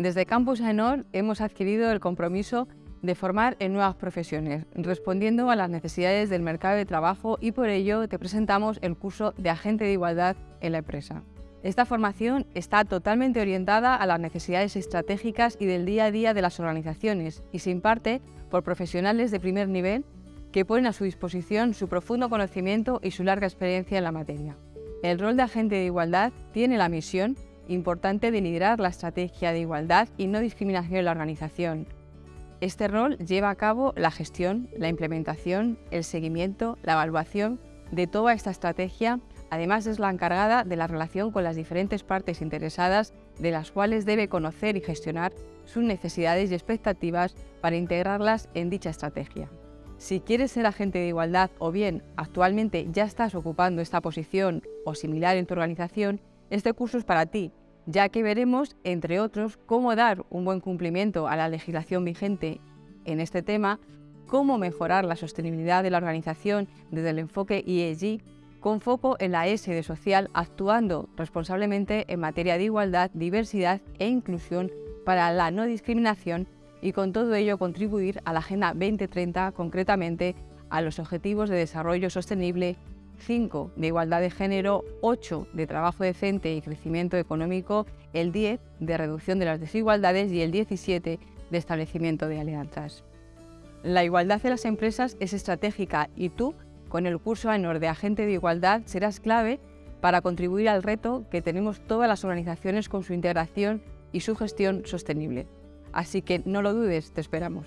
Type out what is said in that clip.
Desde Campus AENOR hemos adquirido el compromiso de formar en nuevas profesiones, respondiendo a las necesidades del mercado de trabajo y por ello te presentamos el curso de Agente de Igualdad en la empresa. Esta formación está totalmente orientada a las necesidades estratégicas y del día a día de las organizaciones y se imparte por profesionales de primer nivel que ponen a su disposición su profundo conocimiento y su larga experiencia en la materia. El rol de agente de igualdad tiene la misión importante de liderar la estrategia de igualdad y no discriminación en la organización. Este rol lleva a cabo la gestión, la implementación, el seguimiento, la evaluación de toda esta estrategia, además es la encargada de la relación con las diferentes partes interesadas de las cuales debe conocer y gestionar sus necesidades y expectativas para integrarlas en dicha estrategia. Si quieres ser agente de igualdad o bien actualmente ya estás ocupando esta posición o similar en tu organización, este curso es para ti, ya que veremos, entre otros, cómo dar un buen cumplimiento a la legislación vigente en este tema, cómo mejorar la sostenibilidad de la organización desde el enfoque ESG, con foco en la S de social, actuando responsablemente en materia de igualdad, diversidad e inclusión para la no discriminación y con todo ello contribuir a la Agenda 2030, concretamente a los Objetivos de Desarrollo Sostenible 5 de igualdad de género, 8 de trabajo decente y crecimiento económico, el 10 de reducción de las desigualdades y el 17 de establecimiento de alianzas. La igualdad de las empresas es estratégica y tú, con el curso AENOR de Agente de Igualdad, serás clave para contribuir al reto que tenemos todas las organizaciones con su integración y su gestión sostenible. Así que no lo dudes, te esperamos.